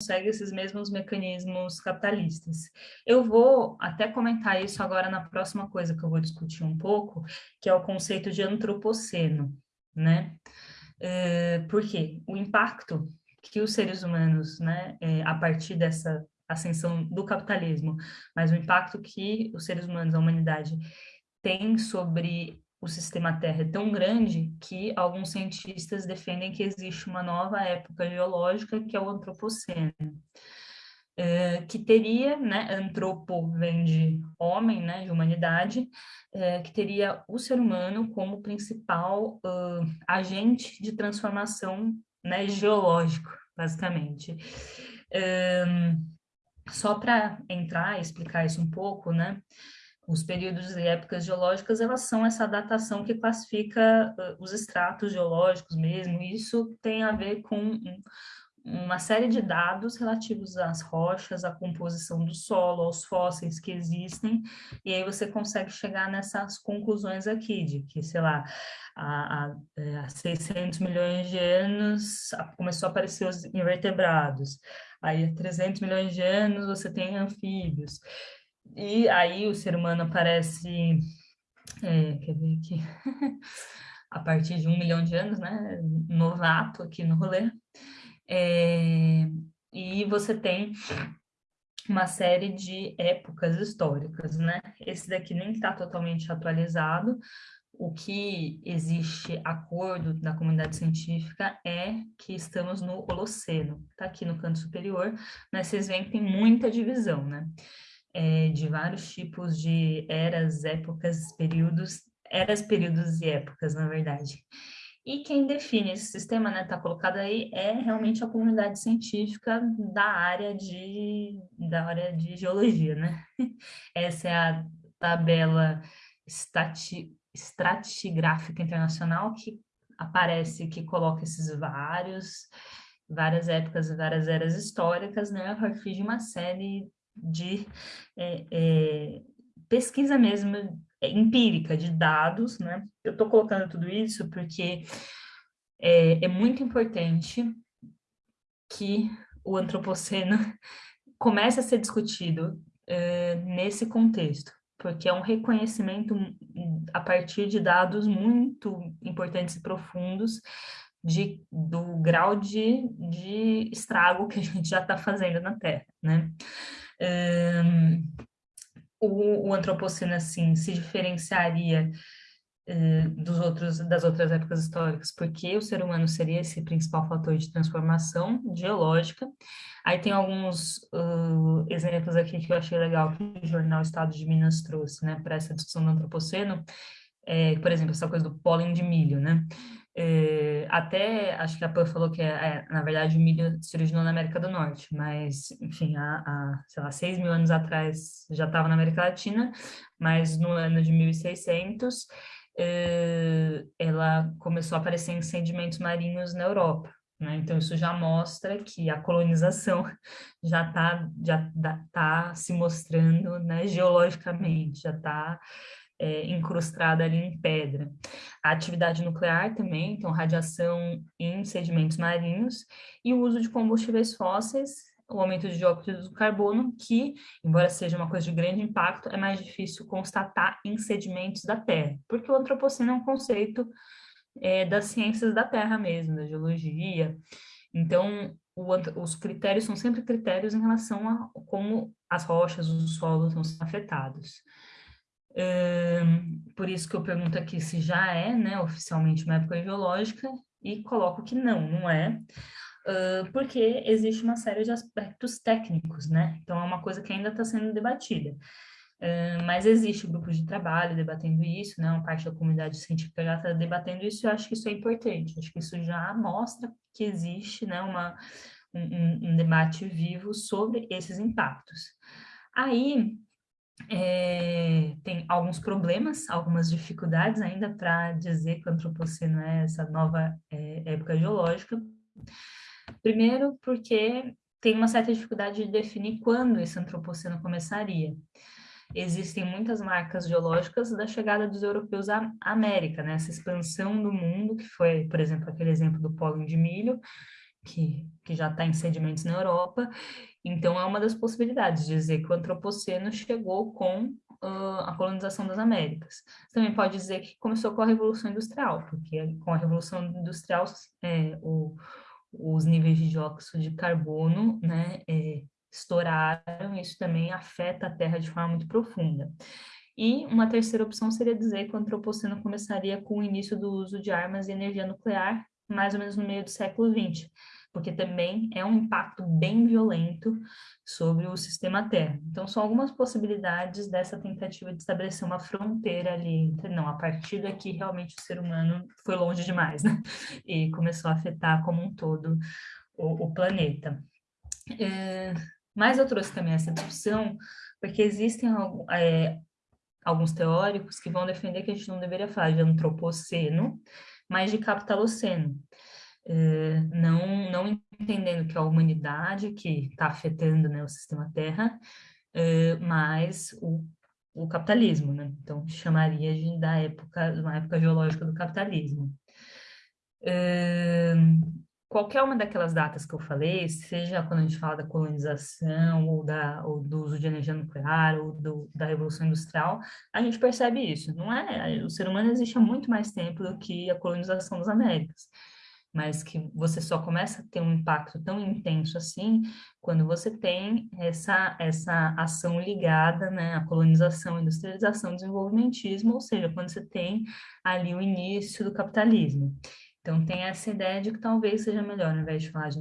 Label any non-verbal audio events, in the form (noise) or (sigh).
segue esses mesmos mecanismos capitalistas. Eu vou até comentar isso agora na próxima coisa que eu vou discutir um pouco, que é o conceito de antropoceno, né? É, por quê? O impacto que os seres humanos, né, é, a partir dessa ascensão do capitalismo, mas o impacto que os seres humanos, a humanidade, tem sobre o sistema Terra é tão grande que alguns cientistas defendem que existe uma nova época geológica, que é o Antropoceno, é, que teria, né, antropo vem de homem, né, de humanidade, é, que teria o ser humano como principal uh, agente de transformação né, geológico, basicamente. Um, só para entrar e explicar isso um pouco, né, os períodos e épocas geológicas, elas são essa datação que classifica os estratos geológicos mesmo, e isso tem a ver com um, uma série de dados relativos às rochas, à composição do solo, aos fósseis que existem, e aí você consegue chegar nessas conclusões aqui, de que, sei lá, há, há 600 é, milhões de anos começou a aparecer os invertebrados, aí há 300 milhões de anos você tem anfíbios, e aí o ser humano aparece, é, quer ver aqui, (laughs) a partir de um milhão de anos, né, novato aqui no rolê, é, e você tem uma série de épocas históricas, né? Esse daqui nem está totalmente atualizado. O que existe acordo da comunidade científica é que estamos no Holoceno. Está aqui no canto superior, mas vocês veem que tem muita divisão, né? É, de vários tipos de eras, épocas, períodos, eras, períodos e épocas, na verdade. E quem define esse sistema, né, está colocado aí, é realmente a comunidade científica da área de, da área de geologia, né? (laughs) Essa é a tabela estati, estratigráfica internacional que aparece, que coloca esses vários, várias épocas várias eras históricas, né, a partir de uma série de é, é, pesquisa mesmo é, empírica de dados, né? Eu estou colocando tudo isso porque é, é, muito importante que o antropoceno (laughs) comece a ser discutido é, nesse contexto, porque é um reconhecimento a partir de dados muito importantes e profundos de, do grau de, de estrago que a gente já está fazendo na Terra, né? Um, o, o antropoceno assim se diferenciaria eh, dos outros das outras épocas históricas, porque o ser humano seria esse principal fator de transformação geológica. Aí tem alguns uh, exemplos aqui que eu achei legal que o jornal Estado de Minas trouxe, né, para essa discussão do antropoceno. É, por exemplo, essa coisa do pólen de milho, né? É, até, acho que a Pan falou que, é, é, na verdade, o milho se originou na América do Norte, mas, enfim, há, há sei lá, seis mil anos atrás já estava na América Latina, mas no ano de 1600 é, ela começou a aparecer em sedimentos marinhos na Europa. Né? Então, isso já mostra que a colonização (laughs) já está já tá se mostrando né, geologicamente, já está é, incrustada ali em pedra. A atividade nuclear também, então radiação em sedimentos marinhos, e o uso de combustíveis fósseis, o aumento de dióxido de carbono, que, embora seja uma coisa de grande impacto, é mais difícil constatar em sedimentos da Terra, porque o antropoceno é um conceito é, das ciências da Terra mesmo, da geologia. Então, o, os critérios são sempre critérios em relação a como as rochas, os solos vão ser por isso que eu pergunto aqui se já é, né, oficialmente uma época geológica, e coloco que não, não é, uh, porque existe uma série de aspectos técnicos, né? Então é uma coisa que ainda está sendo debatida. Uh, mas existe grupos de trabalho debatendo isso, né? Uma parte da comunidade científica já está debatendo isso, e eu acho que isso é importante, acho que isso já mostra que existe, né, uma, um, um debate vivo sobre esses impactos. Aí, é, tem alguns problemas, algumas dificuldades ainda para dizer que o antropoceno é essa nova é, época geológica. Primeiro, porque tem uma certa dificuldade de definir quando esse antropoceno começaria. Existem muitas marcas geológicas da chegada dos europeus à América, né? essa expansão do mundo, que foi, por exemplo, aquele exemplo do pólen de milho, que, que já está em sedimentos na Europa. Então, é uma das possibilidades de dizer que o antropoceno chegou com uh, a colonização das Américas. Também pode dizer que começou com a Revolução Industrial, porque com a Revolução Industrial é, o, os níveis de dióxido de carbono né, é, estouraram, e isso também afeta a Terra de forma muito profunda. E uma terceira opção seria dizer que o antropoceno começaria com o início do uso de armas e energia nuclear, mais ou menos no meio do século XX, porque também é um impacto bem violento sobre o sistema Terra. Então, são algumas possibilidades dessa tentativa de estabelecer uma fronteira ali, não, a partir daqui realmente o ser humano foi longe demais, né? E começou a afetar como um todo o, o planeta. É, mas eu trouxe também essa discussão porque existem é, alguns teóricos que vão defender que a gente não deveria falar de antropoceno, mas de capitaloceno. Eh, não, não entendendo que é a humanidade que está afetando né, o sistema Terra, eh, mas o, o capitalismo, né? Então, chamaria de, da época, uma época geológica do capitalismo. Eh, qualquer uma daquelas datas que eu falei, seja quando a gente fala da colonização, ou, da, ou do uso de energia nuclear, ou do, da Revolução Industrial, a gente percebe isso. Não é, o ser humano existe há muito mais tempo do que a colonização das Américas mas que você só começa a ter um impacto tão intenso assim quando você tem essa, essa ação ligada né, à colonização, industrialização, desenvolvimentismo, ou seja, quando você tem ali o início do capitalismo. Então, tem essa ideia de que talvez seja melhor, ao invés de falar de